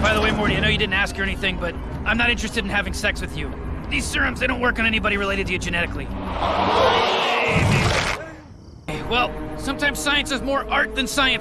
By the way, Morty, I know you didn't ask or anything, but I'm not interested in having sex with you. These serums, they don't work on anybody related to you genetically. Well, sometimes science is more art than science.